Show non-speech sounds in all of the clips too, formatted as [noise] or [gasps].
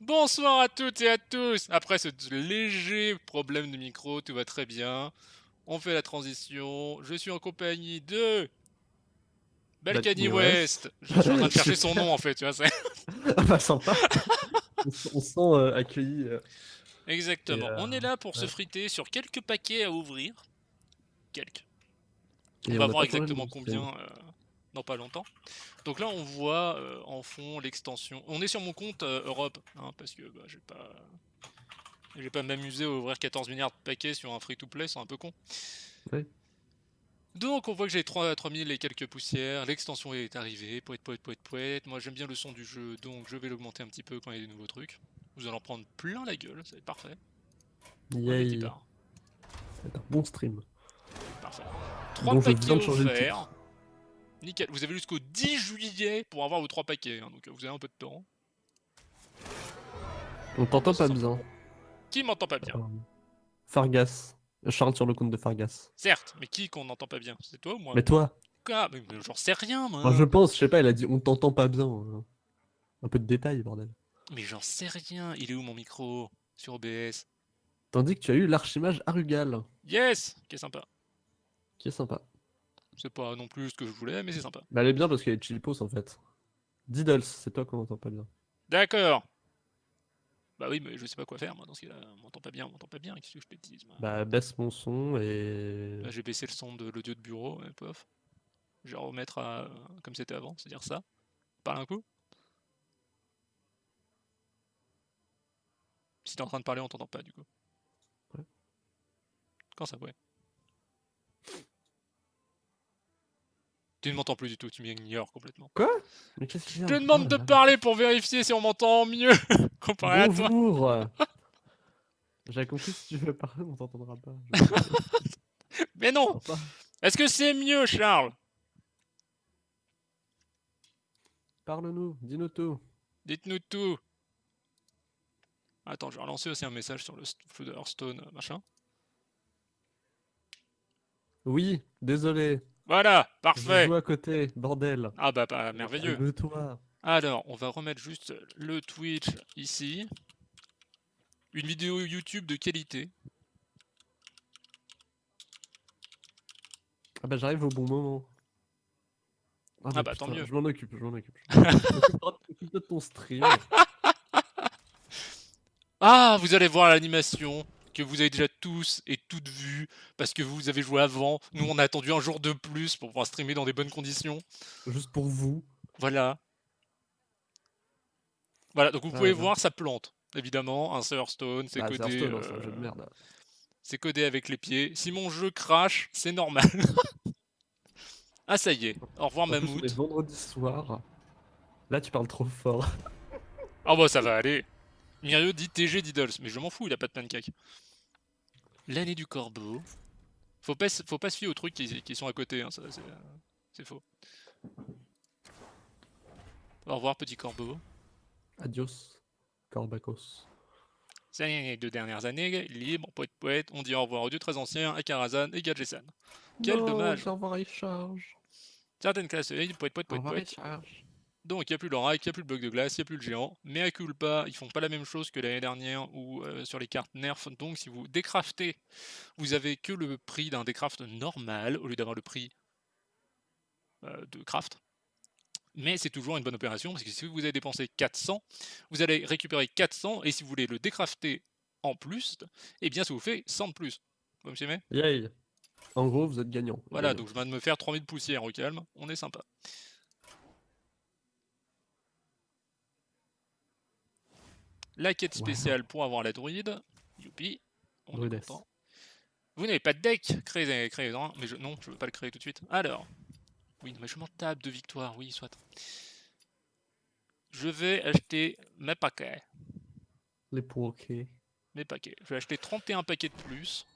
Bonsoir à toutes et à tous Après ce léger problème de micro, tout va très bien. On fait la transition. Je suis en compagnie de... Balkany West. Je suis en train de chercher son [laughs] nom en fait, tu vois. ah bah sympa [laughs] On sent euh, accueilli. Euh. Exactement. On est là pour se friter sur quelques paquets à ouvrir. Quelques. on va voir exactement combien euh, dans pas longtemps. Donc là, on voit euh, en fond l'extension. On est sur mon compte euh, Europe, hein, parce que bah, j'ai pas... Je vais pas m'amuser à ouvrir 14 milliards de paquets sur un free-to-play, c'est un peu con. Donc on voit que j'ai 3000 et quelques poussières, l'extension est arrivée, poète, poète, poète, poète. Moi j'aime bien le son du jeu, donc je vais l'augmenter un petit peu quand il y a des nouveaux trucs. Vous allez en prendre plein la gueule, c'est parfait. Yay. C'est un bon stream. Parfait. 3 paquets offerts. Nickel. Vous avez jusqu'au 10 juillet pour avoir vos 3 paquets, hein, donc vous avez un peu de temps. On t'entend pas bien. Qui m'entend pas bien? Euh, Fargas. Charles sur le compte de Fargas. Certes, mais qui qu'on n'entend pas bien? C'est toi ou moi? Mais toi Quoi Mais, j'en sais rien, moi. je pense, je sais pas, il a dit on t'entend pas bien. Hein. Un peu de détails, bordel. Mais j'en sais rien. Il est où mon micro? Sur OBS Tandis que tu as eu l'archimage Arugal. Yes Qui est sympa. Qui est sympa. C'est pas non plus ce que je voulais, mais c'est sympa. Bah, elle est bien parce qu'elle est chilipos en fait. Diddles, c'est toi qu'on entend pas bien. D'accord. Bah oui, mais je sais pas quoi faire moi dans ce cas-là. On m'entend pas bien, on m'entend pas bien, qu'est-ce que je te Bah baisse mon son et. Bah, j'ai baissé le son de l'audio de bureau, et pof. Je vais remettre à comme c'était avant, c'est-à-dire ça. Parle un coup. Si t'es en train de parler, on t'entend pas du coup. Ouais. Quand ça, ouais. Tu ne m'entends plus du tout, tu m'ignores complètement. Quoi? Mais qu'est-ce Je te demande de parler pour vérifier si on m'entend mieux [laughs] comparé à toi. Bonjour [laughs] J'ai compris si tu veux parler, on t'entendra pas. [laughs] Mais non Est-ce que c'est mieux, Charles? Parle-nous, dis-nous tout. Dites-nous tout. Attends, je vais relancer aussi un message sur le Hearthstone, machin. Oui, désolé. Voilà, parfait. Je joue à côté, bordel. Ah bah, bah merveilleux. toi. Alors, on va remettre juste le Twitch ici. Une vidéo YouTube de qualité. Ah bah j'arrive au bon moment. Ah, ah bah, tant mieux. Je m'en occupe, je m'en occupe. [laughs] occupe de ton stream. [laughs] ah, vous allez voir l'animation que vous avez déjà tous et toutes vu parce que vous avez joué avant. Nous, on a attendu un jour de plus pour pouvoir streamer dans des bonnes conditions. Juste pour vous. Voilà. Voilà, donc vous pouvez voir, ça plante. Évidemment, un Stone, c'est bah, codé. Euh, c'est codé avec les pieds. Si mon jeu crash, c'est normal. [laughs] ah, ça y est. Au revoir, Mammouth. Les vendredis soir. Là, tu parles trop fort. Ah, bah, ça va aller. Mirio dit TG Diddles, mais je m'en fous, il a pas de pancake. L'année du corbeau. Faut pas, faut pas se fier aux trucs qui, sont à côté, hein, c'est faux. Au revoir, petit corbeau. Adios, corbacos. C'est les deux dernières années, libre, poète poète, on dit au revoir aux dieux très anciens, à Karazhan et Gadgesan. Quel dommage. Au revoir, charge. Certaines classes, poète poète poète poète. Donc il n'y a plus l'oracle, il n'y a plus le bloc de glace, il n'y a plus le géant. Mais à culpa, ils font pas la même chose que l'année dernière ou euh, sur les cartes nerf. Donc si vous décraftez, vous avez que le prix d'un décraft normal au lieu d'avoir le prix euh, de craft. Mais c'est toujours une bonne opération parce que si vous avez dépensé 400, vous allez récupérer 400 et si vous voulez le décrafter en plus, eh bien ça vous fait 100 de plus. Vous me suivez Yay En gros, vous êtes gagnant. Voilà, donc je viens de me faire 3000 poussières au calme, on est sympa. La quête spéciale pour avoir la druide. Youpi. On est content. Vous n'avez pas de deck Créez, créez un. Mais je, non, je veux pas le créer tout de suite. Alors. Oui, mais je m'en tape de victoire. Oui, soit. Je vais acheter mes paquets. Les paquets. Mes paquets. Je vais acheter 31 paquets de plus.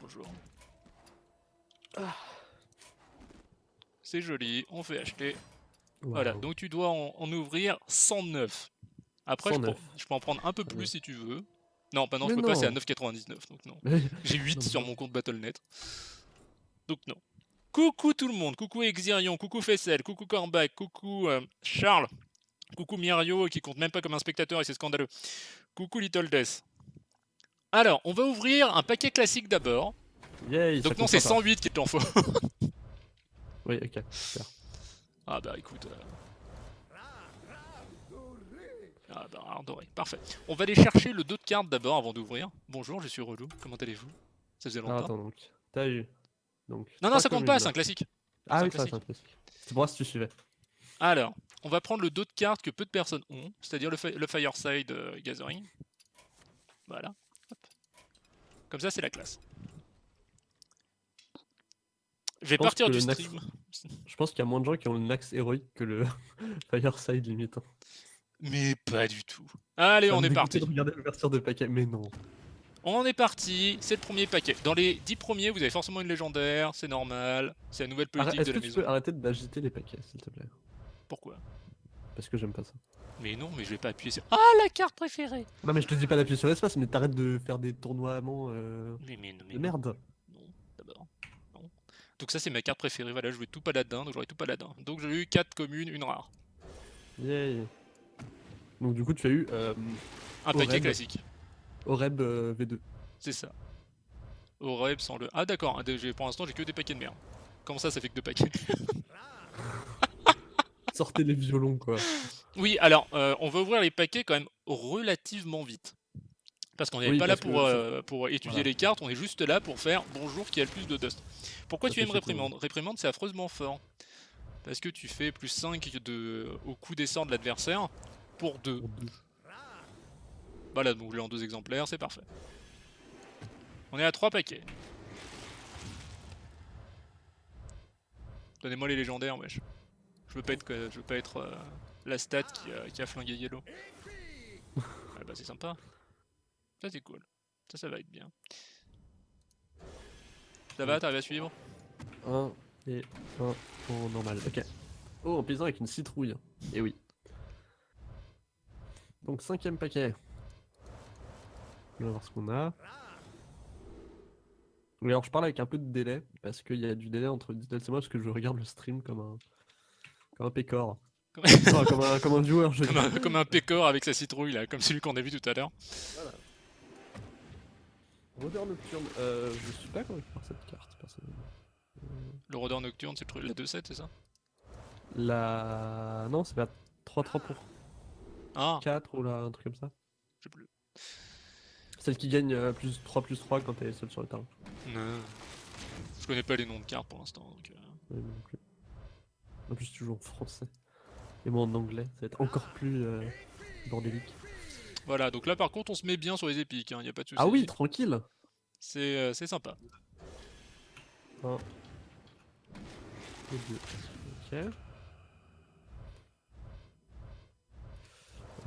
Bonjour. Ah. C'est joli, on fait acheter. Voilà, donc tu dois en, en ouvrir 109. Après, je peux, en prendre un peu plus si tu veux. Non, pas non, je peux pas, c'est à 9,99, donc non. [laughs] J'ai 8 sur mon compte Battle.net. Donc non. Coucou tout le monde, coucou Exirion, coucou Fessel, coucou Corbac, coucou euh, Charles, Coucou Mirio qui compte même pas comme un spectateur et c'est scandaleux. Coucou Little Death. Alors, on va ouvrir un paquet classique d'abord. Donc non, c'est 108 qui est en faux. oui, ok, super. Ah bah écoute... Euh, ah bah, rare doré, parfait. On va aller chercher le dos de cartes d'abord avant d'ouvrir. Bonjour, je suis Relou, comment allez-vous? Ça faisait longtemps. Ah, attends donc, t'as eu. Donc, non, non, ça compte pas, c'est un classique. Ah oui, ça c'est un classique. C'est pour moi si tu suivais. Alors, on va prendre le dos de cartes que peu de personnes ont, c'est-à-dire le, Fireside euh, Gathering. Voilà. Comme ça, c'est la classe. Je vais partir du stream. Je pense qu'il y a moins de gens qui ont le Nax héroïque que le [laughs] Fireside limite. Mais pas du tout. Allez, on est parti. L'ouverture de paquet, mais non. On est parti, c'est le premier paquet. Dans les 10 premiers, vous avez forcément une légendaire, c'est normal. C'est la nouvelle politique de la maison. Tu peux arrêter d'agiter les paquets, s'il te plaît? Pourquoi? Parce que j'aime pas ça. Mais non, mais je vais pas appuyer sur... Ah, la carte préférée Non mais je te dis pas d'appuyer sur l'espace, mais t'arrêtes de faire des tournois euh... Mais, mais, mais, de merde. Non, d'abord. Non. Donc ça c'est ma carte préférée, voilà, je jouais tout paladin, donc j'aurais tout paladin. Donc j'ai eu 4 communes, une rare. Yay donc du coup tu as eu... Euh, un paquet classique. Oreb euh, V2. C'est ça. Oreb sans le... Ah d'accord, hein, pour l'instant j'ai que des paquets de merde. Comment ça, ça fait que deux paquets [laughs] Sortez les violons quoi. Oui, alors euh, on va ouvrir les paquets quand même relativement vite. Parce qu'on n'est pas là pour, pour étudier les cartes, on est juste là pour faire bonjour qui a le plus de dust. Pourquoi tu aimes réprimande? Réprimande c'est affreusement fort. Parce que tu fais plus 5 de... au coup d'essor de l'adversaire, pour deux. Voilà, donc je l'ai en deux exemplaires, c'est parfait. On est à trois paquets. Donnez-moi les légendaires, wesh. Je veux pas être, je veux pas être euh, la stat qui a, qui a flingué Yellow. ah bah c'est sympa. Ça c'est cool. Ça, ça va être bien. Ça va, t'arrives à suivre? 1 et 1 en normal, ok. Oh, en paysan avec une citrouille. Et eh oui. Donc cinquième paquet. On va voir ce qu'on a. Oui, alors je parle avec un peu de délai, parce qu'il y a du délai entre Digital et moi, parce que je regarde le stream comme un, comme un pécor. comme, un, comme un joueur, je [laughs] comme, un, comme un pécor avec sa citrouille, là, comme celui qu'on a vu tout à l'heure. Voilà. Rôdeur nocturne, euh, je suis pas convaincu par cette carte, personnellement. Le rôdeur nocturne, c'est la 2-7, c'est ça? La... Non, c'est pas 3-3 pour ah. 4 ou là, un truc comme ça. Je sais plus. Celle qui gagne euh, plus 3 plus 3 quand elle est seule sur le terrain. Non. Je connais pas les noms de cartes pour l'instant. Donc, euh... non plus. En plus, tu joues en français. Et moi en anglais, ça va être encore plus euh, bordélique. Voilà, donc là par contre, on se met bien sur les épiques, hein, y a pas de soucis. Ah oui, tranquille C'est euh, sympa. 1 et 2. Ok.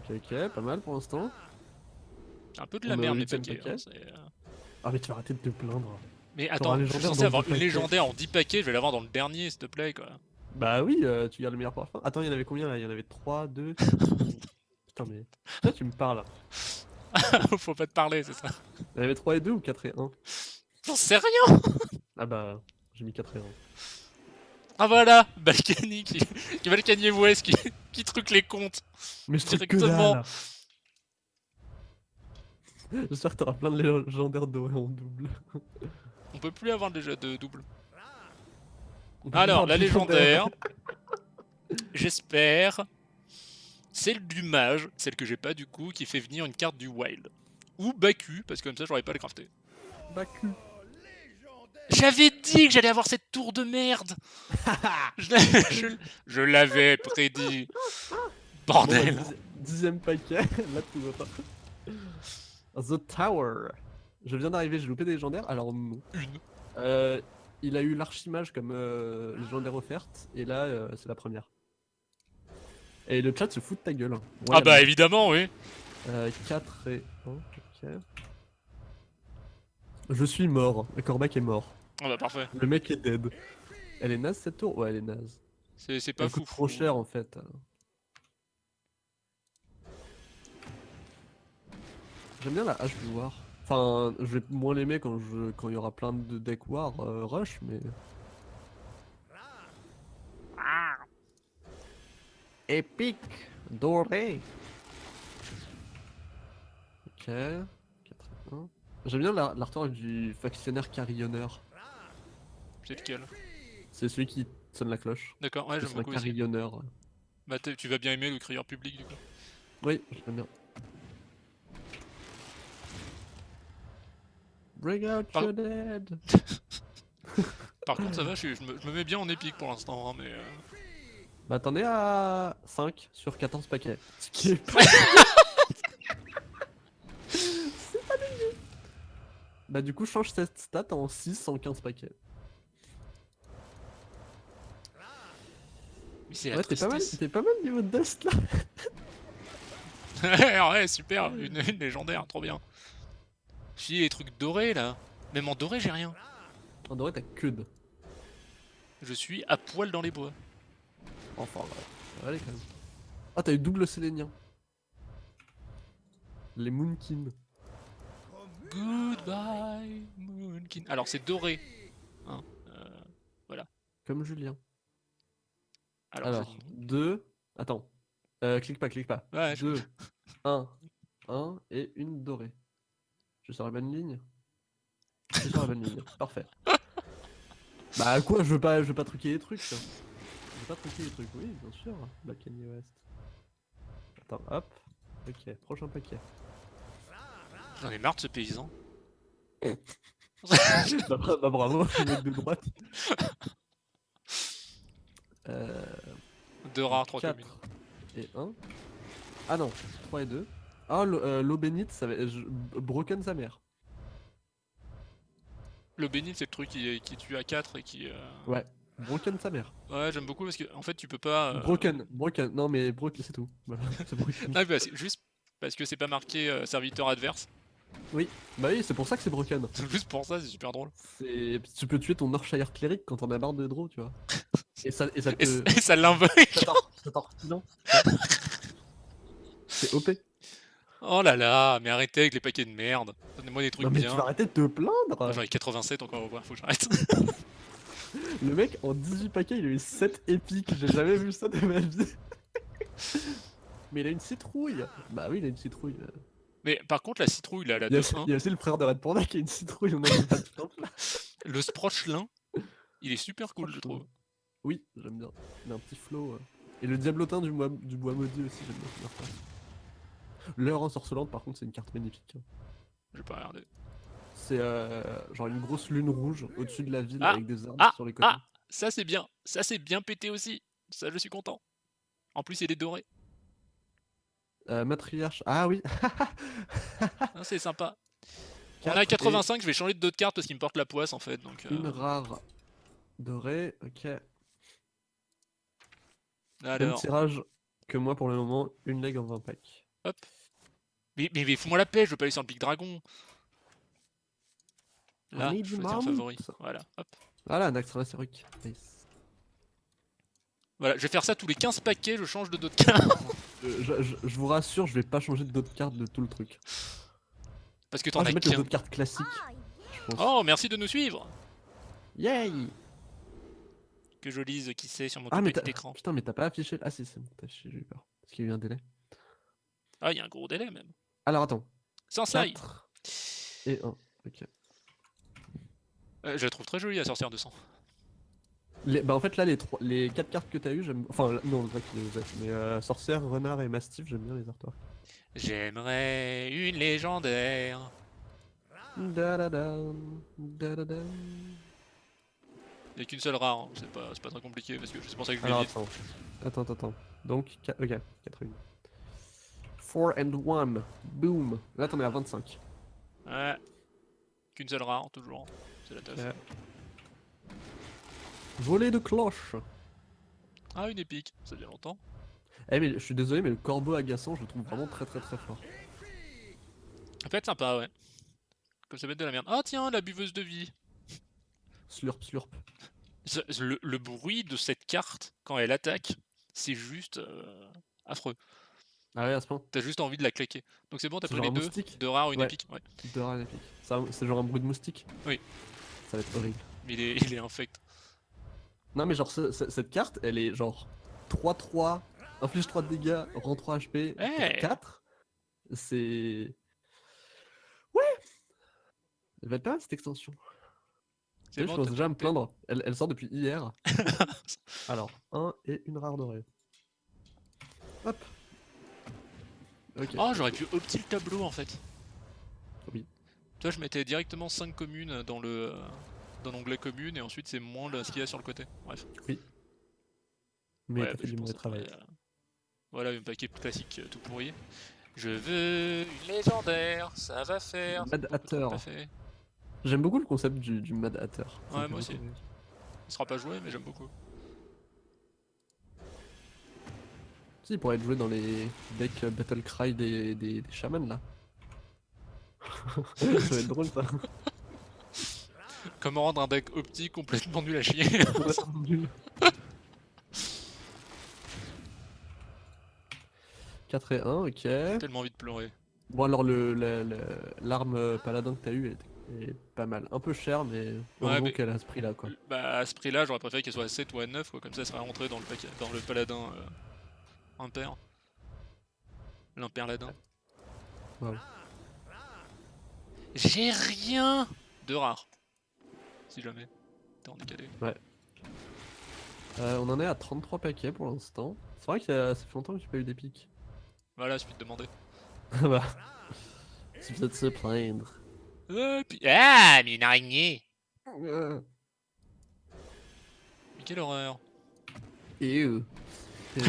Ok, ok, pas mal pour l'instant. Un peu de la merde, les paquets. Hein, euh. ah, mais tu vas arrêter de te plaindre. Mais attends, je suis censé avoir une légendaire en 10 paquets, je vais l'avoir dans le dernier, s'il te plaît, quoi. Bah oui, euh, tu gardes le meilleur fin. Attends, il y en avait combien là? Il y en avait 3, 2. [laughs] Putain, mais. Toi, tu me parles? [laughs] Faut pas te parler, c'est ça. Il y en avait 3 et 2 ou 4 et 1 J'en sais rien Ah bah, j'ai mis 4 et 1. Ah voilà, Balkany qui, Balkany West qui, qui truc les comptes. Mais je directement. [laughs] J'espère que t'auras plein de légendaires dorés en double. [laughs] On peut plus avoir déjà de double. Alors, la légendaire, [laughs] j'espère, celle du mage, celle que j'ai pas du coup, qui fait venir une carte du wild. Ou Baku, parce que comme ça j'aurais pas le crafter. Baku. J'avais dit que j'allais avoir cette tour de merde [laughs] Je, l'avais prédit Bordel Dixième paquet, [laughs] là tu vois pas. The Tower. Je viens d'arriver, j'ai loupé des légendaires, alors non. Une. Euh, il a eu l'archimage comme euh, légendaire offerte, et là euh, c'est la première. Et le chat se fout de ta gueule. ah bah évidemment, oui. 4 et 1, ok. Je suis mort. Le Corbac est mort. Ah bah parfait. Le mec est dead. Elle est naze cette tour? Ouais, elle est naze. C'est pas fou. trop cher en fait. J'aime bien la hache du war. Enfin, je vais moins l'aimer quand je quand il y aura plein de deck war euh, rush, mais. épique doré. Ok. 4 J'aime bien l'artwork du factionnaire carillonneur. C'est lequel C'est celui qui sonne la cloche. D'accord, ouais, j'aime beaucoup. Un carillonneur. Bah, tu vas bien aimer le crieur public du coup. Oui, j'aime bien. Bring out Par... your dead. [laughs] Par contre, ça va, je, me, mets bien en épique pour l'instant, hein, mais. Euh... Bah, t'en es à 5 sur 14 paquets. [laughs] Ce qui est pas. [laughs] C'est pas dégueu. Bah, du coup, change cette stat en 6 en 15 paquets. ouais, t'es pas mal, t'es pas mal niveau de dust là. [laughs] ouais, super, une, une légendaire, trop bien. J'ai les trucs dorés là. Même en doré, j'ai rien. En doré, t'as que de. Je suis à poil dans les bois. Enfin, ouais. Allez quand même. Ah, t'as eu double sélénien. Les Moonkin. Goodbye, Moonkin. Alors, c'est doré. Hein, euh, voilà. Comme Julien. Alors, 2. Attends. Euh, clique pas, clique pas. Ouais, 2, 1, 1 et une dorée. Je sur la bonne ligne? Je sur la bonne ligne, [laughs] parfait. Bah quoi, je veux pas, je veux pas truquer les trucs. Je veux pas truquer les trucs, oui, bien sûr. Bah Kanye West. Attends, hop. Ok, prochain paquet. J'en ai marre de ce paysan. [laughs] bah, bah, bravo, le mec de droite. Euh... Deux rares, trois communes. Et 1. Ah non, 3 et 2. Ah, euh, l'eau bénite, ça va... Broken sa mère. L'eau bénite, c'est le truc qui, qui tue à 4 et qui... Euh... Ouais, broken sa mère. Ouais, j'aime beaucoup parce que en fait, tu peux pas... Euh... Broken, broken, non mais broken, c'est tout. Voilà, [laughs] c'est broken. ah, bah, juste parce que c'est pas marqué euh, serviteur adverse. Oui, bah oui, c'est pour ça que c'est broken. [laughs] Juste pour ça, c'est super drôle. Tu peux tuer ton Norshire cleric quand on a marre de draw, tu vois. Et ça, et ça te... Et ça l'invoque [laughs] C'est OP. Oh là là, mais arrêtez avec les paquets de merde. Donnez-moi des trucs non, mais bien. Tu vas arrêter de te plaindre. J'en ai 87 encore au faut que j'arrête. Le mec, en 18 paquets, il a eu 7 épiques. J'ai jamais vu ça de ma vie. [laughs] mais il a une citrouille. Bah oui, il a une citrouille. Mais par contre, la citrouille, là, la il, y a, il y a aussi le frère de Red Panda qui a une citrouille. On a pas le Sprochelin, il est super cool, je trouve. Oui, j'aime bien. Il a un petit flow. Euh. Et le diablotin du, bois, du bois maudit aussi, j'aime bien. L'heure ensorcelante, par contre, c'est une carte magnifique. Hein. Je vais pas regarder. C'est euh, genre une grosse lune rouge au-dessus de la ville ah, avec des arbres ah, sur les côtés. Ah, ça c'est bien. Ça c'est bien pété aussi. Ça, je suis content. En plus, il est doré. Euh, matriarche. Ah oui. [laughs] Ah, c'est sympa. On a 85, je vais changer de d'autres cartes parce qu'il me porte la poisse en fait. Donc, Une rare dorée, ok. Alors... Même tirage que moi pour le moment, une leg en 20 packs. Hop. Mais, mais, fous-moi la paix, je veux pas aller sur le Big Dragon. Là, je favori. Voilà, hop. Voilà, un extra Nice. Voilà, je vais faire ça tous les 15 paquets, je change de d'autres cartes. [laughs] je, je, vous rassure, je vais pas changer de d'autres cartes de tout le truc. Parce que t'en ah, as qu'un. d'autres cartes classiques. Oh, merci de nous suivre Yay Que je lise qui c'est sur mon ah, petit écran. Putain, mais t'as pas affiché... Ah si, c'est bon, t'as affiché, j'ai eu peur. Parce qu'il y a eu un délai. Ah, il y a un gros délai même. Alors attends. Sans ça. Et 1, ok. Euh, je la trouve très jolie la sorcière de sang. Les, bah en fait là les trois, les quatre cartes que t'as eu j'aime enfin non le vrai qui les mais euh, sorcière, renard et mastiff j'aime bien les artworks. J'aimerais une légendaire. Da -da -da, da Il n'y a qu'une seule rare, hein. c'est pas, pas très compliqué parce que c'est pour ça que je Alors attends. attends, attends, attends. Donc, ok, 4 1. 4 and 1, boom. Là t'en es à 25. Ouais. Qu'une seule rare, toujours. C'est la teuf. Ouais. Voler de cloche. Ah, une épique, ça fait longtemps. Eh mais je suis désolé mais le corbeau agaçant je le trouve vraiment très très très fort. Ça peut être sympa ouais. Comme ça met de la merde. Ah tiens la buveuse de vie. Slurp slurp. Le, bruit de cette carte quand elle attaque, c'est juste euh, affreux. Ah ouais à ce point. T'as juste envie de la claquer. Donc c'est bon t'as pris les deux, de rare une épique. Ouais. De rare une épique. C'est genre un bruit de moustique Oui. Ça va être horrible. Mais il est, il est infect. Non mais genre cette carte elle est genre 3-3 Inflige 3 de dégâts, rend 3 HP, Hey 4. C'est... Ouais Elle va être pas mal cette extension. Je bon, t'as déjà à me plaindre. Elle, elle sort depuis hier. [laughs] Alors, 1 et une rare dorée. Hop. Oh, j'aurais pu opti le tableau en fait. Oui. Tu vois, je mettais directement 5 communes dans le dans l'onglet commune et ensuite c'est moins le- ce qu'il y a sur le côté. Bref. Mais Ouais, t'as bah, fait je du mauvais pense travail. euh, Voilà, un paquet classique euh, tout pourri. Je veux une légendaire, ça va faire. Mad Hatter. J'aime beaucoup le concept du, du Mad Hatter. Ouais, moi aussi. Il sera pas joué, mais j'aime beaucoup. Si, il pourrait être joué dans les decks Battle Cry des, des, des chamans là. [laughs] ça va être drôle ça. [laughs] Comment rendre un deck optique complètement nul à chier [laughs] Nul. 4 et 1, ok. Tellement envie de pleurer. Bon alors le la- la- l'arme euh, paladin que t'as eu est, est pas mal. Un peu cher mais heureusement mais- qu'elle a ce prix là quoi. Bah à ce prix là j'aurais préféré qu'elle soit à 7 ou à 9 quoi, comme ça elle serait rentrée dans le, paquet, dans le paladin euh, impair. L'imperladin. Wow. J'ai rien de rare. Si jamais. T'es en décalé. Euh, on en est à 33 paquets pour l'instant. C'est vrai que ça fait longtemps que j'ai pas eu des pics. Voilà, suffit de demander. Ah [laughs] bah. C'est peut-être se plaindre. Euh, puis- Ah, mais une araignée Euh, Mais quelle horreur Ew. [laughs]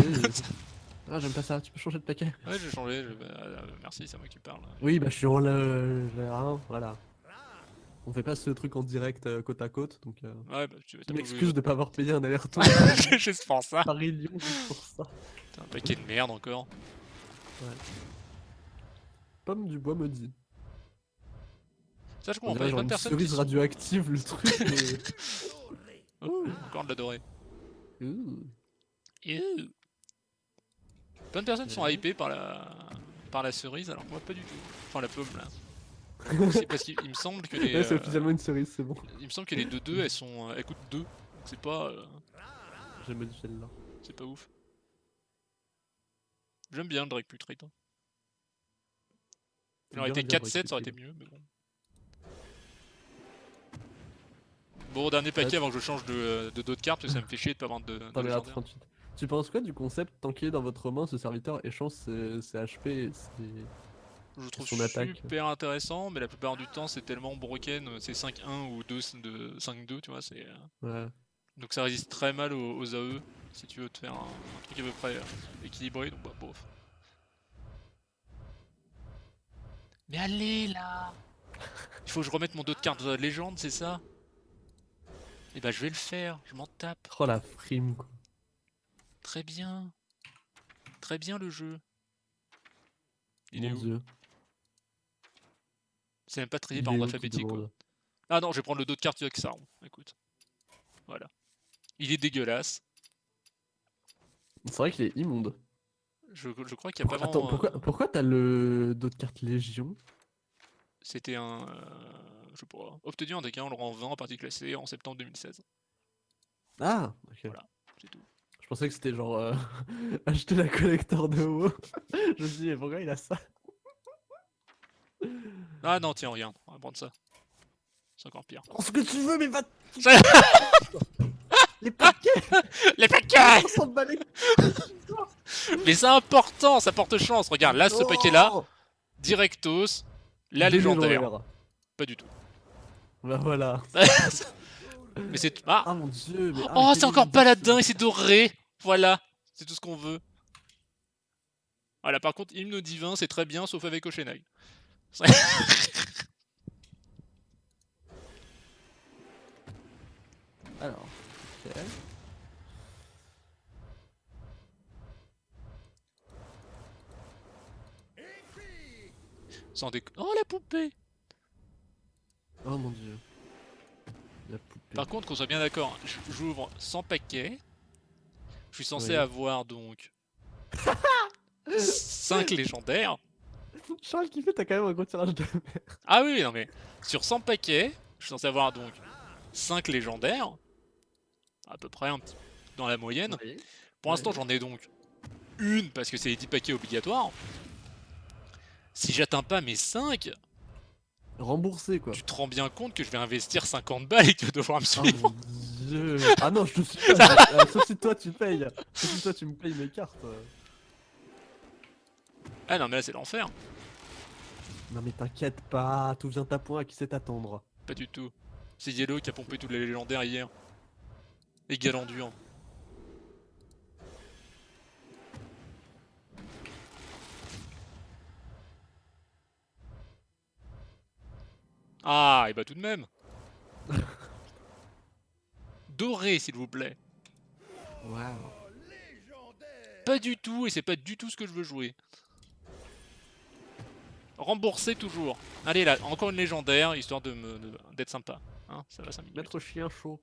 Ah j'aime pas ça, tu peux changer de paquet Ouais, j'ai changé, je- bah, euh, merci, c'est moi qui parle. Oui bah je suis en le... voilà. On fait pas ce truc en direct euh, côte à côte, donc euh, Ouais, bah tu je pas m'excuse de pas avoir payé un aller-retour [laughs] Juste pour ça. Paris-Lyon juste pour ça. T'as un paquet de merde encore. Pomme du bois maudit. Ça, je comprends pas, dirait il y a genre plein de une personnes qui cerise radioactive le truc [laughs] mais... Oh, encore de la dorée. Plein de personnes sont Ouais. hypées par la par la cerise, alors que moi pas du tout. Enfin la pomme là. C'est parce qu'il il me semble que les Ouais, c'est euh, officiellement une cerise, c'est bon. il me semble que les 2-2 elles sont euh, elles coûtent 2. Donc c'est pas euh, J'ai modifié le là. c'est pas ouf. J'aime bien le Drake Putride. hein. Il aurait été 4-7, ça aurait été mieux, mais bon. Bon, dernier paquet avant que je change de, de d'autres cartes, parce que ça me fait chier de pas avoir de, de T'en es à légendaire. 38. Tu penses quoi du concept tant qu'il est dans votre main, ce serviteur échange ses, ses HP et ses... Je trouve son attaque. super intéressant, mais la plupart du temps c'est tellement broken, c'est 5-1 ou 2 de 5-2, tu vois, c'est... euh, Ouais. Donc ça résiste très mal aux, aux AE, si tu veux te faire un, un truc à peu près euh, équilibré, donc bah bof. Mais allez là Il faut que je remette mon dos de cartes de légende, c'est ça? Et bah je vais le faire, je m'en tape. Oh la frime quoi. Très bien. Très bien le jeu. Il Mon est où? Dieu. C'est même pas trié par ordre alphabétique quoi. Ah non, je vais prendre le dos de carte du Xaron. Écoute. Voilà. Il est dégueulasse. C'est vrai qu'il est immonde. Je, je crois qu'il n'y a pas Attends, vraiment. pourquoi, euh, pourquoi t'as le d'autres cartes Légion? C'était un. euh, je sais pas. Obtenu en deck 1, on le rend 20 en partie classée en septembre 2016. Ah ok. Voilà. C'est tout. Je pensais que c'était genre euh, [laughs] acheter la collector de WoW. [laughs] Je me suis dit, mais pourquoi il a ça? Ah non, tiens, regarde, on va prendre ça. C'est encore pire. Prends ce que tu veux, mais va. [laughs] Les paquets [laughs] Les paquets Mais c'est important, ça porte chance. Regarde, là, ce Non paquet-là, Directos, la légendaire. Pas du tout. Bah voilà. [laughs] Mais c'est. Ah Ah mon dieu, mais. Oh, c'est encore paladin et c'est doré Voilà, c'est tout ce qu'on veut. Voilà, par contre, hymne divin, c'est très bien, sauf avec Oshenai. [laughs] Alors, ok. Sans déco... Oh, la poupée Oh mon dieu. La poupée. Par contre, qu'on soit bien d'accord, j'ouvre 100 paquets. Je suis censé avoir donc [laughs] 5 légendaires. Charles qui fait, t'as quand même un gros tirage de merde. Ah oui, non mais sur 100 paquets, je suis censé avoir donc 5 légendaires. À peu près un petit dans la moyenne. Pour l'instant, j'en ai donc une parce que c'est les 10 paquets obligatoires. Si j'atteins pas mes 5, Remboursé quoi. tu te rends bien compte que je vais investir 50 balles et que tu vas devoir me Ah suivre. mon dieu. Ah non, je te suis pas. Ah, Sauf si toi tu payes. Sauf si toi tu me payes mes cartes. Ah non mais là c'est l'enfer. Non mais t'inquiète pas, tout vient à point, à qui sait t'attendre Pas du tout. C'est Yellow qui a pompé tous les légendaires hier. Et Galandur. Ah, et bah tout de même. [laughs] Doré, s'il vous plaît. Waouh. Pas du tout, et c'est pas du tout ce que je veux jouer. Rembourser toujours. Allez là, encore une légendaire, histoire de me de- d'être sympa. Hein, ça va 5 minutes. Maître chien chaud.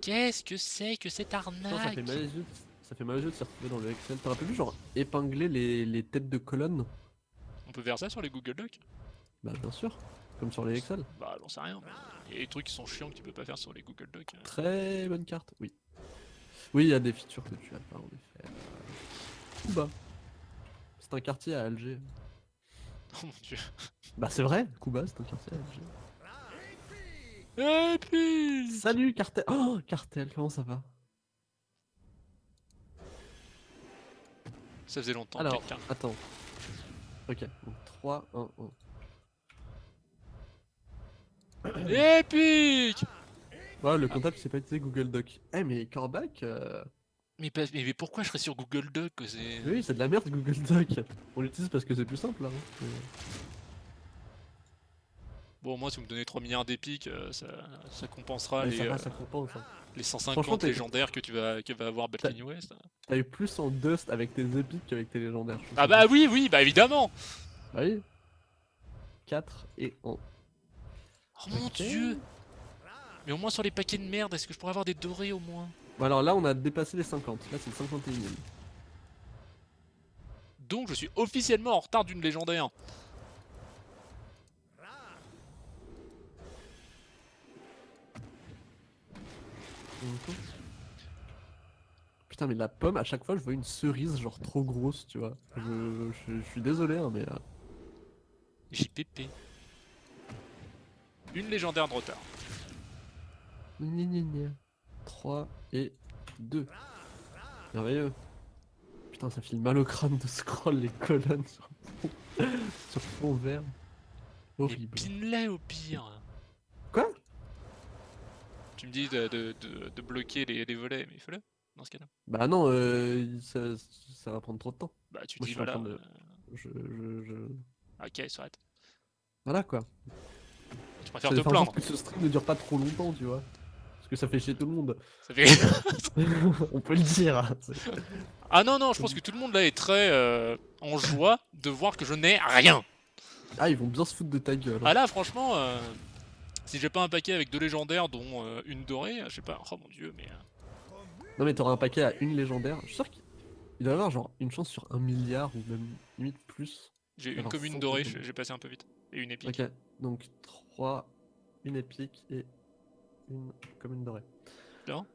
Qu'est-ce que c'est que cette Putain, ça arnaque fait mal aux yeux. de- Ça fait mal aux yeux de s'y retrouver dans le Excel. T'aurais vu genre épingler les, les têtes de colonne On peut faire ça sur les Google Docs? Bah bien sûr. Comme sur les Excel. Bah j'en sais rien. mais Il y a des trucs qui sont chiants que tu peux pas faire sur les Google Docs. euh. Très bonne carte, oui. Oui, il y a des features que tu as pas en effet. Cuba. C'est un quartier à Alger. [laughs] Oh mon dieu. Bah c'est vrai, Cuba c'est un quartier à Alger. Et puis Salut Cartel Oh Cartel, comment ça va? Ça faisait longtemps Alors, quelqu'un. attends. Ok, donc 3, 1, 1. Épique Ouais, le comptable sait pas utiliser Google Doc. Eh mais Corbac, euh, mais, pas- mais, mais pourquoi je serais sur Google c'est... oui c'est de la merde Google Doc. [laughs] On l'utilise parce que c'est plus simple là. hein. Bon moi si vous me donnez 3 milliards d'épiques, euh, ça, ça compensera les, ça va, euh, ça compense. hein. les 150 légendaires que tu vas, que va avoir Balkany West. T'as eu plus en dust avec tes épiques qu'avec tes légendaires. Ah bah oui, oui, bah évidemment Bah oui. 4 et 1. Oh mon dieu Mais au moins sur les paquets de merde, est-ce que je pourrais avoir des dorés au moins? Bon alors là on a dépassé les 50. Là c'est le 51 ème Donc je suis officiellement en retard d'une légendaire. Putain mais la pomme à chaque fois je vois une cerise genre trop grosse tu vois. Je, je- je suis désolé hein, mais... euh, JPP. Une légendaire de retard. Gna gna gna. 3 et 2. Merveilleux. Putain, ça file mal au crâne de scroll les colonnes sur fond, [laughs] sur fond vert. Horrible. au pire. Quoi? Tu me dis de, de- de- de bloquer les, les volets, mais fais-le dans ce cas-là. Bah non, euh, il- ça, ça va prendre trop de temps. Bah tu Moi, dis je voilà. de- euh, Je, je, je... Ok, s'arrête. Voilà quoi. Tu préfères te plaindre. que ce stream ne dure pas trop longtemps, tu vois. Que ça fait chier tout le monde. Ça fait... [laughs] On peut le dire. hein, ah non, non, je pense que tout le monde là est très euh, en joie de voir que je n'ai rien. Ah, ils vont bien se foutre de ta gueule. hein. Ah là, franchement, euh, si j'ai pas un paquet avec deux légendaires, dont euh, une dorée, je sais pas. Oh mon dieu, mais. euh, Non mais t'auras un paquet à une légendaire. Je suis sûr qu'il il doit y avoir genre une chance sur un milliard ou même limite plus. J'ai une commune dorée, j'ai j'ai passé un peu vite. Et une épique. Ok, donc 3, une épique et une commune dorée. Bien.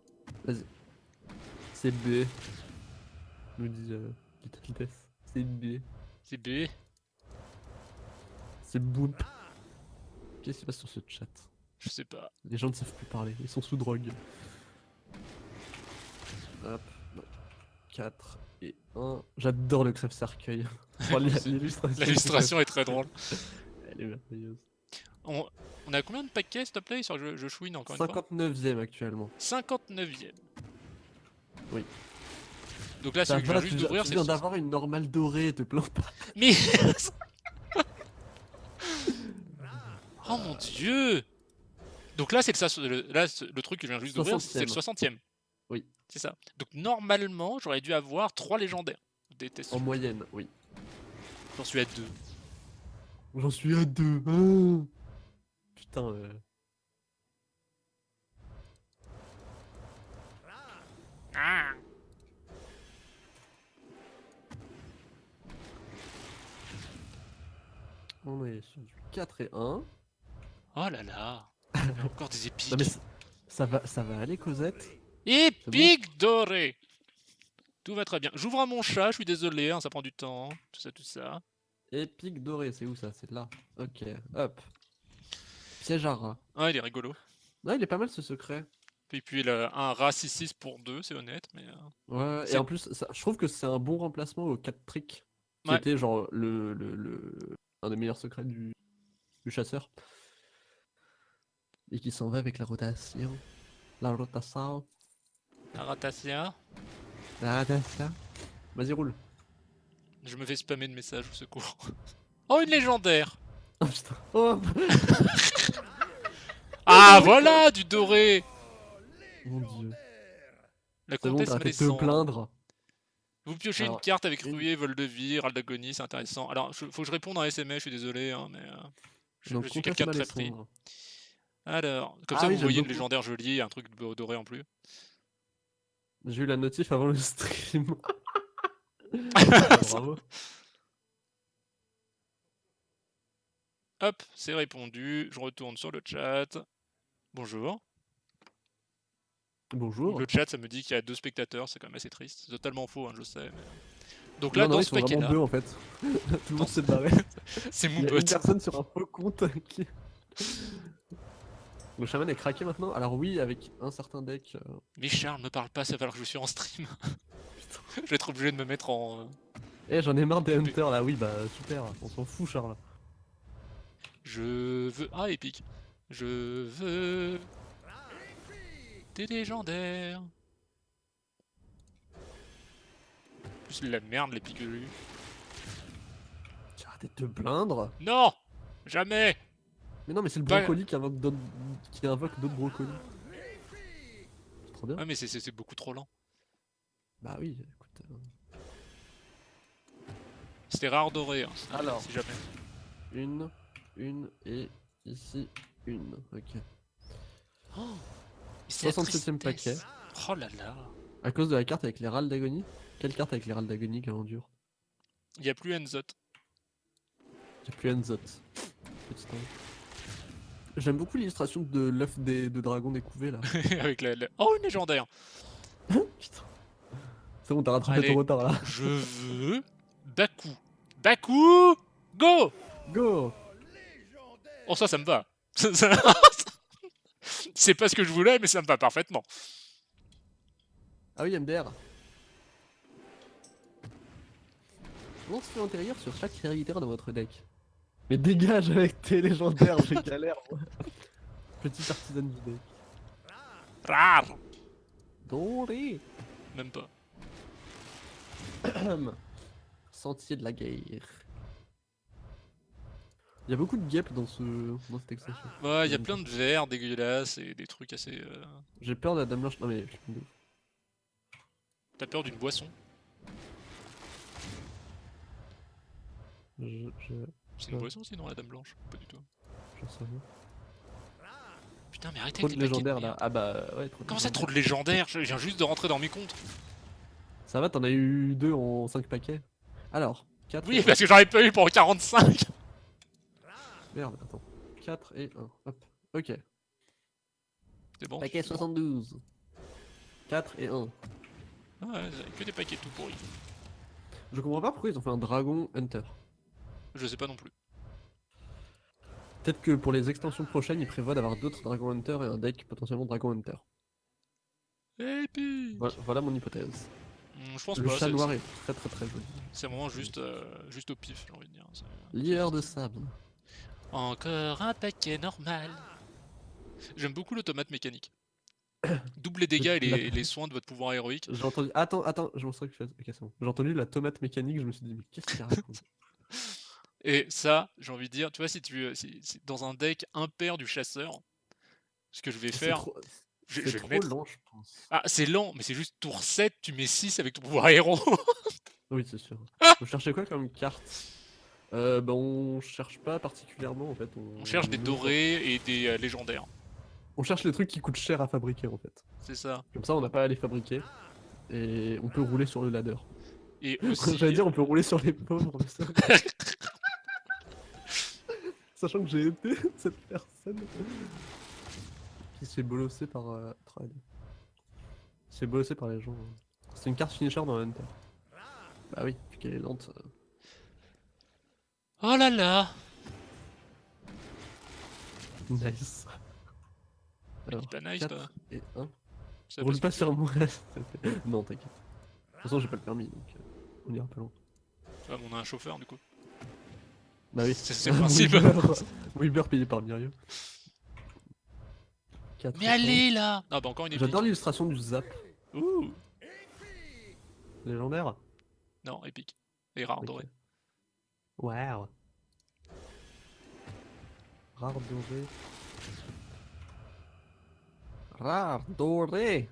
Vas-y. C'est B. Nous dit euh, Death. C'est B. C'est B. C'est Boop. Qu'est-ce qui se passe sur ce chat? Je sais pas. Les gens ne savent plus parler, ils sont sous drogue. Hop. 4 et 1. J'adore le crève cercueil. [laughs] L'illustration est très drôle. Elle est merveilleuse. On, on a combien de paquets, s'il te plaît Sur je, je chouine encore une fois 59ème actuellement. 59ème. Oui. Donc là, celui que je viens juste tu, d'ouvrir, tu c'est. viens d'avoir une normale dorée, te plains pas. [laughs] Mais. [laughs] oh mon dieu Donc là, c'est le, le- là, le truc que je viens juste d'ouvrir, c'est le 60ème. Oui. C'est ça. Donc normalement, j'aurais dû avoir 3 légendaires. Déteste. En moyenne, oui. J'en suis à 2. J'en suis à deux. Ah. Putain, euh, Ah on est sur du 4 et 1. Oh là là [laughs] Encore des épiques. Non mais ça, ça va, ça va aller Cosette? Épique doré Tout va très bien. J'ouvre à mon chat, je suis désolé, hein, ça prend du temps. Tout ça, tout ça. Épique doré, c'est où ça? C'est là. Ok, hop. Piège à rat. Ah, il est rigolo. Ouais, il est pas mal ce secret. Et puis le, un rat 6-6 pour 2, c'est honnête. Mais, euh, Ouais, et en plus, ça, je trouve que c'est un bon remplacement au 4 trick. Qui était genre le, le, le, un des meilleurs secrets du, du chasseur. Et qui s'en va avec la rotation. La rotation. La rotation. La rotation. Vas-y, roule. Je me fais spammer de messages au secours. [laughs] Oh, une légendaire [laughs] Oh putain. Oh. [laughs] ah, voilà, du doré Mon dieu. La comtesse bon, te plaindre. Vous piochez une carte avec Rué, Vol de Vie, Râle d'agonie, c'est intéressant. Alors, faut que je réponde en SMS, je suis désolé, hein, mais euh, je, suis quelqu'un de très pris. Alors, comme ah ça vous voyez une légendaire jolie et un truc doré en plus. J'ai eu la notif avant le stream. [laughs] [laughs] Bravo. Hop, c'est répondu. Je retourne sur le chat. Bonjour. Bonjour. Le chat, ça me dit qu'il y a deux spectateurs, c'est quand même assez triste. C'est totalement faux, hein, je sais. Donc là, dans ce paquet-là... deux en fait. [laughs] Tout le monde s'est barré. [laughs] c'est mon Il y a une personne sur un faux compte qui... [laughs] Le chaman est craqué maintenant Alors oui, avec un certain deck... Euh... Mais Charles, me parle pas, ça va falloir que je suis en stream. je vais être obligé de me mettre en... Euh, eh, j'en ai marre des hunters là, oui, bah super, on s'en fout Charles. Je veux... Ah, épique. Je veux... Des légendaires. Plus la merde, les piqûres. Tu arrêté de te plaindre Non Jamais Mais non, mais c'est le brocoli qui invoque d'autres qui invoque d'autres brocolis. C'est trop bien. Ouais, mais c'est beaucoup trop lent. Bah oui, écoute. Euh... C'était rare doré, hein, Alors, si jamais. Une, une et ici une. Ok. Oh [gasps] 67ème paquet. Oh là là. À cause de la carte avec les râles d'agonie? Quelle carte avec les râles d'agonie qui endure Il n'y a plus Enzot. Il n'y a plus Enzot. J'aime beaucoup l'illustration de l'œuf des, de dragon découvé là. [laughs] avec la, Oh, une légendaire [laughs] Putain. C'est bon, t'as rattrapé ton retard là. Je veux Baku. Baku Go Go Oh ça, ça me va. [laughs] C'est pas ce que je voulais, mais ça me va parfaitement. Ah oui, MDR. fait antérieur sur chaque serviteur de votre deck? Mais dégage avec tes légendaires, j'ai galère moi. [laughs] Petit artisan du deck. Rare Doré Même pas. [coughs] Sentier de la guerre. Il y a beaucoup de guêpes dans, ce... dans cette extension. Ouais, il y a plein de verres dégueulasses et des trucs assez... Euh, J'ai peur de la dame blanche. Non mais... T'as peur d'une boisson? Je... C'est une boisson sinon la dame blanche? Pas du tout. Je sais Putain mais arrêtez trop de légendaires là. Ah bah ouais. Trop Comment ça trop de légendaires Je viens juste de rentrer dans mes comptes. Ça va, t'en as eu deux en 5 paquets? Alors, 4. Oui, parce que j'en ai pas eu pour 45 Merde, attends. 4 et 1. Hop. Ok. C'est bon. Paquet 72. 4 et 1. Ah ouais, que des paquets tout pourris. Je comprends pas pourquoi ils ont fait un Dragon Hunter. Je sais pas non plus. Peut-être que pour les extensions prochaines, ils prévoient d'avoir d'autres Dragon Hunter et un deck potentiellement Dragon Hunter. Et puis... Voilà, mon hypothèse. Hmm, je pense le chat noir est très très très joli. C'est vraiment juste, euh, juste au pif, j'ai envie de dire. Lieur de sable. Encore un paquet normal. J'aime beaucoup l'automate mécanique. [coughs] Double les dégâts et les, soins de votre pouvoir héroïque. J'ai entendu. Attends, attends, je m'en que J'ai entendu la tomate mécanique, je me suis dit, mais qu'est-ce qu'il [laughs] raconte? Et ça, j'ai envie de dire, tu vois, si tu si, dans un deck impair du chasseur, ce que je vais faire. C'est trop, lent, je pense. Ah, c'est lent, mais c'est juste tour 7, tu mets 6 avec ton pouvoir héros. oui, c'est sûr. [laughs] Vous cherchez quoi comme carte? Euh, bah, on cherche pas particulièrement en fait. On, cherche des dorés et des euh, légendaires. On cherche les trucs qui coûtent cher à fabriquer en fait. C'est ça. Comme ça on n'a pas à les fabriquer. Et on peut rouler sur le ladder. Et [laughs] aussi... J'allais dire on peut rouler sur les pauvres. [laughs] Sachant que j'ai été [laughs] cette personne qui se fait bolosser par euh, C'est bossé par les gens. C'est une carte finisher dans Hunter. Bah oui, vu qu'elle est lente. Oh là là Nice. Dit pas nice, 4 toi. et 1. Ça Roule passe pas sur moi. [laughs] non, t'inquiète. De toute façon, j'ai pas le permis, donc euh, on ira pas loin. Mais on a un chauffeur du coup. Bah oui. C'est- le [laughs] principe. [laughs] Weber, Weber payé par Mirio. Mais allez là Ah bah encore une épique. J'adore l'illustration du zap Ouh légendaire. Non, épique. Et rare doré. Wow. Rare doré. Rare doré.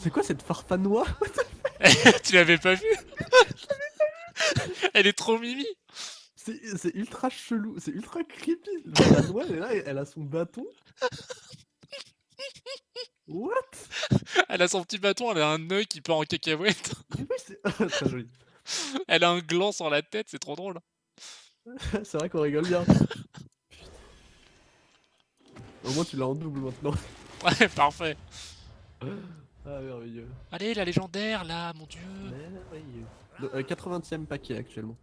C'est quoi cette farfanois? [laughs] Tu l'avais pas vu? [laughs] Elle est trop mimi C'est ultra chelou, c'est ultra creepy. La noix, elle est là, elle a son bâton. What? Elle a son petit bâton, elle a un œil qui part en cacahuète. Mais oui, c'est [laughs] très joli. [laughs] Elle a un gland sur la tête, c'est trop drôle. [laughs] C'est vrai qu'on rigole bien. [laughs] Au moins tu l'as en double maintenant. Ouais, parfait. Ah merveilleux. Allez, la légendaire là, mon dieu. Merveilleux. Euh, 80ème paquet actuellement.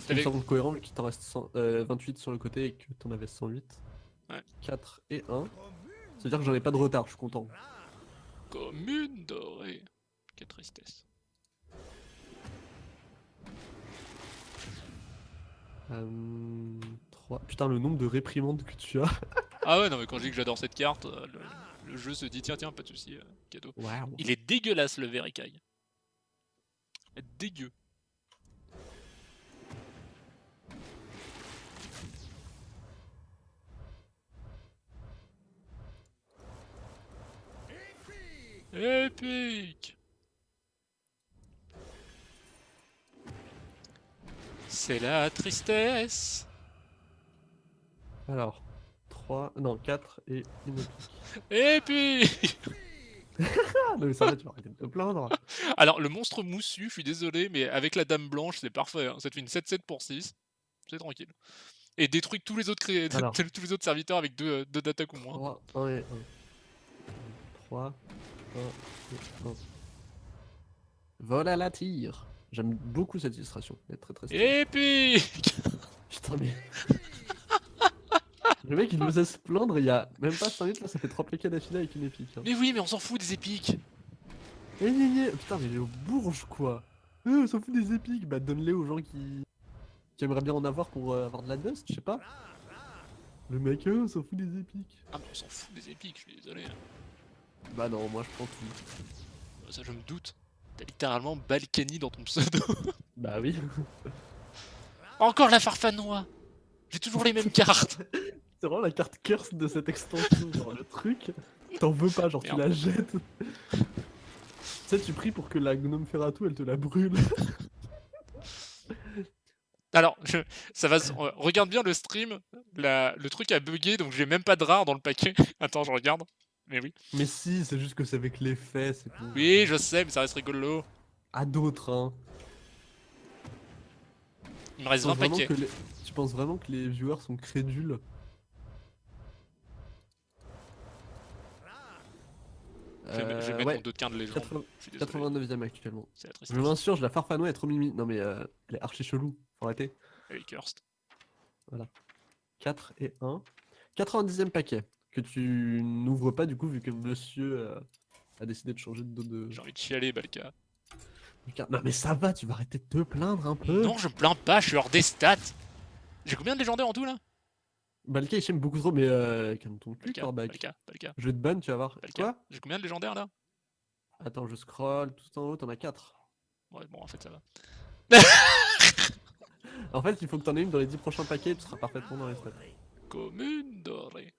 Ça me semble cohérent vu qu'il t'en reste 100 euh, 28 sur le côté et que t'en avais 108. Ouais. 4 et 1. C'est-à-dire que j'en ai pas de retard, je suis content. Commune dorée. Quelle tristesse. Euh, 3. Putain, le nombre de réprimandes que tu as. [laughs] Ah ouais, non, mais quand je dis que j'adore cette carte, euh, le, le jeu se dit tiens, tiens, pas de soucis, euh, cadeau. Il est dégueulasse le verre écaille. Dégueu. Épique C'est la tristesse Alors, 3, non, 4 et une. Épique [laughs] non, mais ça va, tu vas arrêter de te plaindre. Alors, le monstre moussu, je suis désolé, mais avec la dame blanche, c'est parfait. hein. Ça te fait une 7-7 pour 6. C'est tranquille. Et détruit tous les autres, cré- Alors. [laughs] tous les autres serviteurs avec 2 deux, d'attaque ou moins. 3, 1 et 1. 3, 1 et 1. Vol à la tire. J'aime beaucoup cette illustration. Elle est très très stylée. Épique [laughs] Putain, mais. [laughs] Le mec il nous a se plaindre il y a même pas 5 minutes, là ça fait 3 PK d'affilée avec une épique. Hein. Mais oui, mais on s'en fout des épiques Eh, gna, gna. Putain, mais il est au bourge quoi. Euh, on s'en fout des épiques. Bah donne-les aux gens qui... qui aimeraient bien en avoir pour euh, avoir de la dust, je sais pas. Le mec, euh, on s'en fout des épiques. Ah, mais on s'en fout des épiques, je suis désolé. Bah non, moi je prends tout. Bah, Ça, je me doute. T'as littéralement Balkany dans ton pseudo. [laughs] Bah oui. Encore la farfanois J'ai toujours les mêmes cartes [laughs] C'est vraiment la carte curse de cette extension. genre le truc, t'en veux pas, genre tu la jettes. tu sais, tu pries pour que la gnome Ferratou elle te la brûle. [laughs] Alors, je- ça va. Regarde bien le stream. La... Le truc a bugué, donc j'ai même pas de rare dans le paquet. Attends, je regarde. Mais oui. Mais si, c'est juste que c'est avec l'effet, c'est tout. Oui, je sais, mais ça reste rigolo. À d'autres, hein. Il me reste penses 20 vraiment paquets. que les- Tu penses vraiment que les viewers sont crédules? Je vais, me- je vais Euh, mettre ouais, mon 2 de légende. 80 Je suis désolé. 89ème actuellement. Je m'insurge, la farfanois est trop mimi. Non mais euh, elle est archi chelou, faut arrêter. Elle est cursed. 4 et 1. 90ème paquet, que tu n'ouvres pas du coup vu que monsieur euh, a décidé de changer de dos de... J'ai envie de chialer, Balka. Non mais ça va, tu vas arrêter de te plaindre un peu. Non, je me plains pas, je suis hors des stats. J'ai combien de légendaires en tout là? Balka il t'aime beaucoup trop, mais euh, calme ton cul, Balka, Corbac. Balka, Balka, Je vais te ban, tu vas voir. Balka. Quoi? J'ai combien de légendaires là? Attends, je scroll tout en haut, t'en as 4. Ouais, bon, en fait, ça va. [laughs] En fait, il faut que t'en aies une dans les 10 prochains paquets, tu seras parfaitement dans les stats. Commune dorée.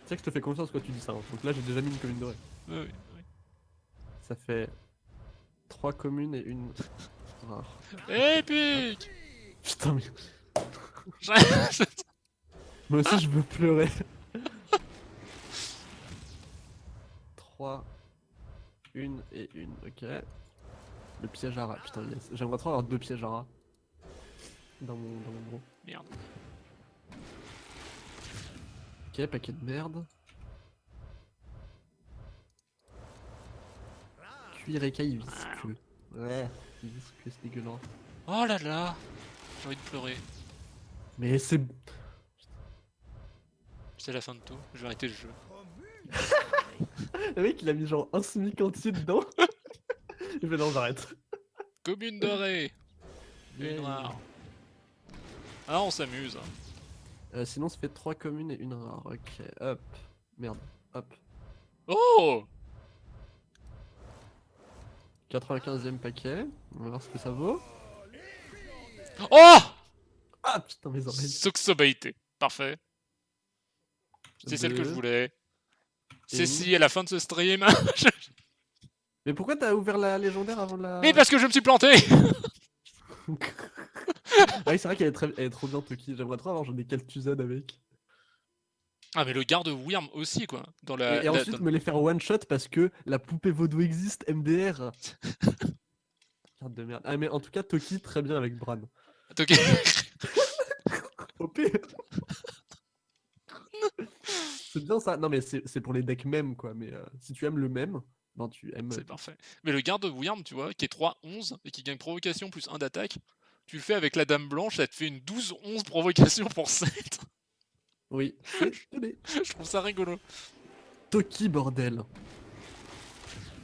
Tu sais que je te fais confiance quand tu dis ça. hein. Donc là, j'ai déjà mis une commune dorée. Oui, oui, oui. Ça fait 3 communes et une rare. Épique Putain, mais [laughs] moi aussi je veux pleurer. 3, une et une, ok. Le piège à rat, putain, yes. J'aimerais trop avoir deux pièges à rat. Dans mon, dans mon gros. Merde. Ok, paquet de merde. Cuir écaille visqueux. Ouais, visqueux, c'est dégueulasse. Oh là là J'ai envie de pleurer. Mais c'est... C'est la fin de tout. Je vais arrêter le jeu. [laughs] Le mec il a mis genre un semi entier dedans. [laughs] Il fait non j'arrête. Commune dorée Yeah. rare. Ah, on s'amuse. Euh, sinon ça fait 3 communes et une rare. Ok, hop. Merde, hop. Oh 95ème paquet. On va voir ce que ça vaut. Oh Ah putain mes oreilles. Suxobaité. Parfait. C'est celle que je voulais. C'est si à la fin de ce stream. [laughs] Mais pourquoi t'as ouvert la légendaire avant la... Mais parce que je me suis planté [laughs] [laughs] Ah oui c'est vrai qu'elle est, très... elle est trop bien Toki. J'aimerais trop avoir des Caltuzan avec. Ah mais le garde Wyrm aussi quoi. Dans la, et, et la- ensuite dans- me les faire one shot parce que la poupée vaudou existe, MDR. [laughs] Carte de merde. Ah mais en tout cas Toki très bien avec Bran. Ok. [laughs] OP C'est bien ça. Non mais c'est c'est pour les decks même quoi. Mais euh, si tu aimes le même, ben tu aimes. C'est parfait. Mais le garde Wyrm, tu vois, qui est 3-11 et qui gagne provocation plus 1 d'attaque, tu le fais avec la dame blanche, ça te fait une 12-11 provocation pour 7. Oui. [laughs] je trouve ça rigolo. Toki bordel.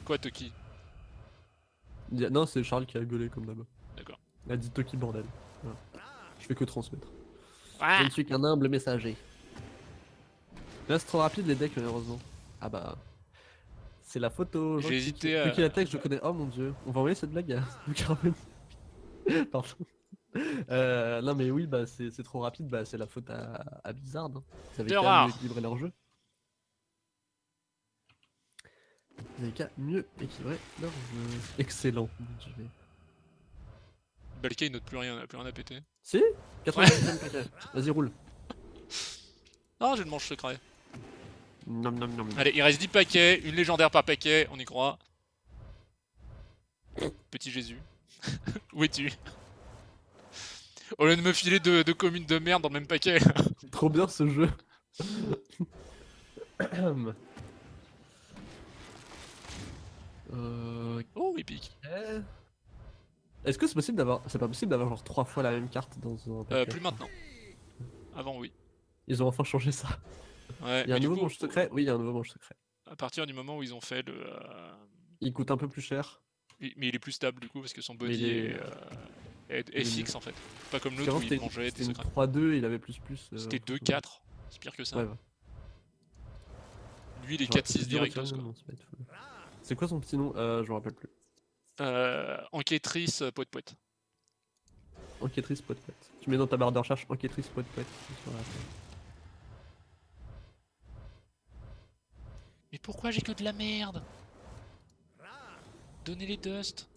Quoi Toki? A- Non c'est Charles qui a gueulé comme d'hab. D'accord. Il a dit Toki bordel. Voilà. Je fais que transmettre. Ah Je ne suis qu'un humble messager. Là c'est trop rapide les decks malheureusement. Ah bah. C'est la photo. J'ai hésité à- la tech je connais. Oh mon dieu. On va envoyer cette blague à. [laughs] Pardon. Euh, non mais oui bah c'est c'est trop rapide bah c'est la faute à, à Blizzard. hein. Ils avaient qu'à rare. mieux équilibrer leur jeu. Ils avaient qu'à mieux équilibrer leur jeu. Excellent. Je vais- Balka il note plus rien, il a plus rien à péter. Si? 90 paquet. Vas-y roule. Ah j'ai le manche secret. Nom nom nom. Allez, il reste 10 paquets, une légendaire par paquet, on y croit. Petit Jésus. [laughs] Où es-tu? Au lieu de me filer deux, deux communes de merde dans le même paquet. [laughs] Trop bien ce jeu. [coughs] euh, oh, épique. ok. Est-ce que c'est possible d'avoir. C'est pas possible d'avoir genre trois fois la même carte dans un Euh, paquet plus maintenant. Avant, oui. Ils ont enfin changé ça. Ouais, Il y a un nouveau coup, manche secret Oui, il y a un nouveau manche secret. à partir du moment où ils ont fait le. euh, Il coûte un peu plus cher. Mais il est plus stable du coup parce que son body est, est fixe en fait. Pas comme l'autre où il mangeait des c'était une secrets. 3-2 il avait plus plus. euh, C'était en fonction de- 2-4. C'est pire que ça. Ouais. Lui, il est Genre, 4-6 c'est dur à directos tirer, quoi. non, c'est quoi son petit nom? Euh, Je me rappelle plus. Euh, enquêtrice, euh, poète poète. Enquêtrice poète poète. Tu mets dans ta barre de recherche enquêtrice poète poète. Mais pourquoi j'ai que de la merde? Donnez les dust.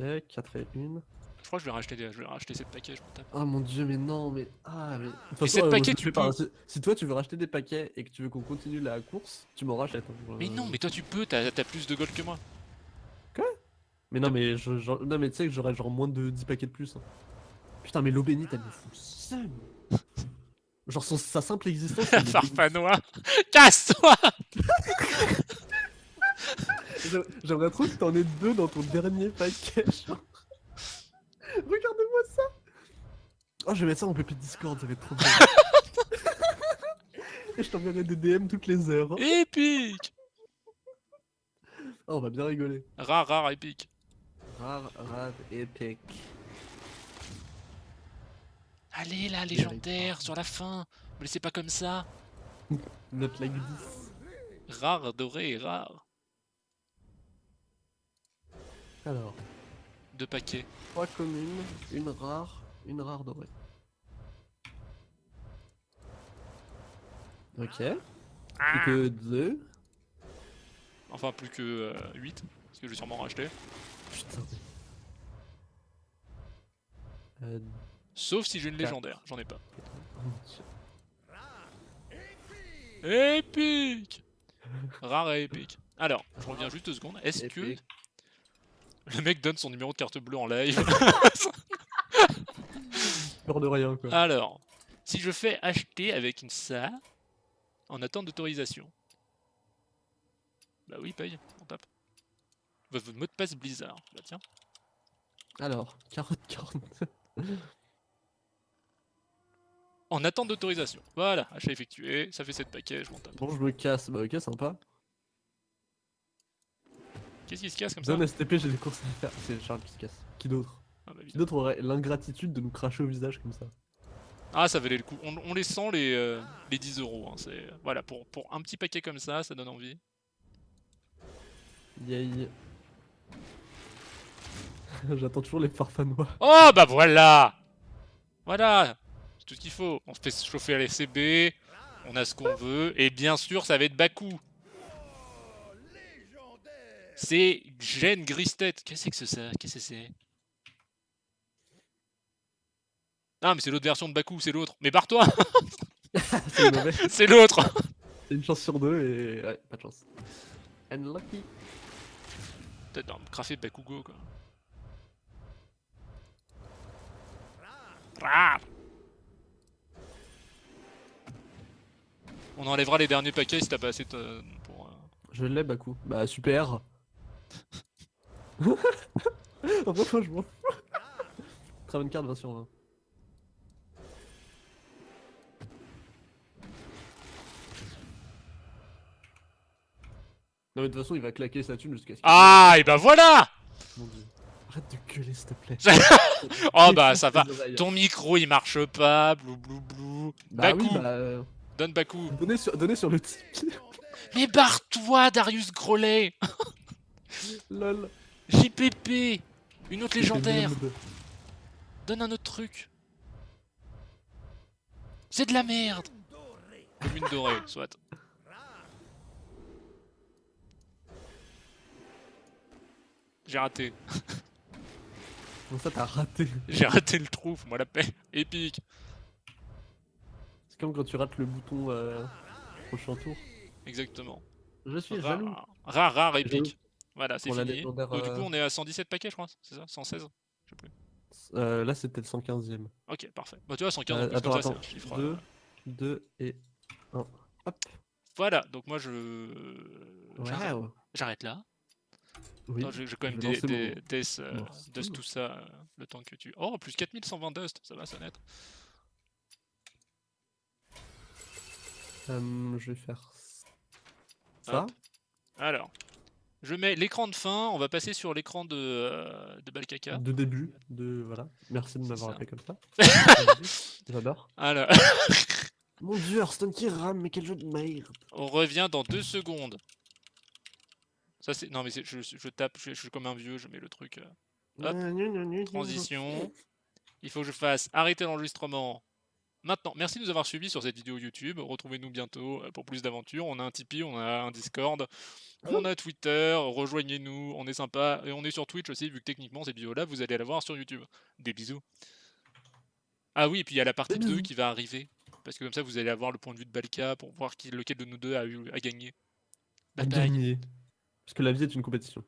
Ok, 4 et 1. Je crois que je vais racheter, des... je vais racheter cette paquet, je m'en tape. Oh mon dieu, mais non, mais. Ah, mais. De toute Mais façon, cette euh, moi, paquet, je tu peux. Si, si toi tu veux racheter des paquets et que tu veux qu'on continue la course, tu m'en rachètes. hein. Mais Euh, non, mais toi tu peux, t'as plus de gold que moi. Mais non, mais, je, genre- non, mais tu sais que j'aurais genre moins de 10 paquets de plus. hein. Putain, mais l'eau bénite, elle me fout le seum. [laughs] Genre son- sa simple existence. [laughs] Farfanois [laughs] Casse-toi J'aimerais- trop que t'en aies deux dans ton dernier paquet. genre. [laughs] Regardez-moi ça. Oh, je vais mettre ça en PP Discord, ça va être trop bien. [laughs] Et je t'enverrai des DM toutes les heures. Épique Oh, on va bien rigoler. Rare, rare, épique. Rare, rare, épique. Allez là, légendaire, sur la fin Me laissez pas comme ça Not like this. Rare, doré, rare. Alors, Deux paquets. trois communes, une rare, une rare dorée. Ok. Plus que deux. Enfin, plus que 8, parce que je vais sûrement en racheter. Putain. Euh, Sauf si j'ai une légendaire, j'en ai pas. oh. Épique Rare et épique. Alors, je reviens juste deux secondes. Est-ce que. Le mec donne son numéro de carte bleue en live [laughs] Peur de rien, quoi. Alors, si je fais acheter avec une ça, en attente d'autorisation. Bah oui, paye, on tape. Votre mot de passe Blizzard. Bah tiens. Alors, carotte, carotte. En attente d'autorisation. Voilà, achat effectué, ça fait 7 paquets, je m'en tape. Bon, je me casse. Bah, ok, sympa. Qu'est-ce qui se casse comme ça Donne STP, j'ai des courses à faire. C'est Charles qui se casse. Qui d'autre ah, bah, Qui d'autre aurait l'ingratitude de nous cracher au visage comme ça Ah, ça valait le coup. On, les sent, les, euh, les 10 euros. Hein. Voilà, pour, pour un petit paquet comme ça, ça donne envie. Yay. [laughs] J'attends toujours les farfanois. Oh, bah voilà Voilà C'est tout ce qu'il faut. On se fait chauffer à l'SCB, on a ce qu'on veut, et bien sûr, ça va être Baku. C'est Gêne Gristet. Qu'est-ce que c'est que ça? Qu'est-ce que c'est? Ah, mais c'est l'autre version de Baku, c'est l'autre. Mais barre-toi [laughs] [laughs] C'est l'autre C'est une chance sur deux et... Ouais, pas de chance. Unlucky. Peut-être un crafé Bakugo, quoi. On enlèvera les derniers paquets si t'as pas assez de... pour... Euh, Je l'ai, Baku. Bah, super Fait, je m'en fous. une carte 20 sur 20. Non mais de toute façon il va claquer sa thune jusqu'à ce Ah et bah voilà Mon dieu. Arrête de gueuler s'il te plaît. [laughs] oh bah ça va. Ton micro il marche pas, blou blou blou. Bah oui bah... Euh, Donne Baku. Donnez sur, donnez sur le Tipeee. Mais barre-toi Darius Grolet [laughs] [laughs] Lol. JPP Une autre légendaire Donne un autre truc C'est de la merde Une dorée, soit. J'ai raté. Comment ça t'as raté? J'ai raté le trou, moi la paix. Épique. C'est comme quand tu rates le bouton euh, prochain tour. Exactement. Je suis jaloux. Rare, rare, épique. Voilà, c'est fini. Donc, du coup, euh, on est à 117 paquets, je crois, c'est ça 116 Je sais plus. Euh, là, c'était le 115ème. Ok, parfait. Bah, tu vois, 115, euh, attends, attends. 2, 2 et 1. Hop. Voilà, donc moi, je. J'arrête là. Oui. J'ai quand même des, des, des euh, dust tout ça, euh, le temps que tu... Oh, plus 4120 dust, ça va, ça net. Euh, je vais faire ça. Alors, je mets l'écran de fin, on va passer sur l'écran de, euh, de Balkaka. De début, de... voilà. Merci de m'avoir appelé comme ça. [laughs] J'adore. Alors... [laughs] Mon dieu, Hearthstone qui rame, mais quel jeu de merde. On revient dans deux secondes. Ça c'est... Non mais je, je, tape, je, suis comme un vieux, je mets le truc... Euh, hop, transition. Il faut que je fasse arrêter l'enregistrement Maintenant, merci de nous avoir suivis sur cette vidéo YouTube. Retrouvez-nous bientôt euh, pour plus d'aventures. On a un Tipeee, on a un Discord, on a Twitter. Rejoignez-nous, on est sympa. Et on est sur Twitch aussi, vu que techniquement cette vidéo-là, vous allez la voir sur YouTube. Des bisous. Ah oui, et puis il y a la partie 2 qui va arriver. Parce que comme ça, vous allez avoir le point de vue de Balka pour voir qui, lequel de nous deux a, eu, a gagné. A gagné. Parce que la vie est une compétition.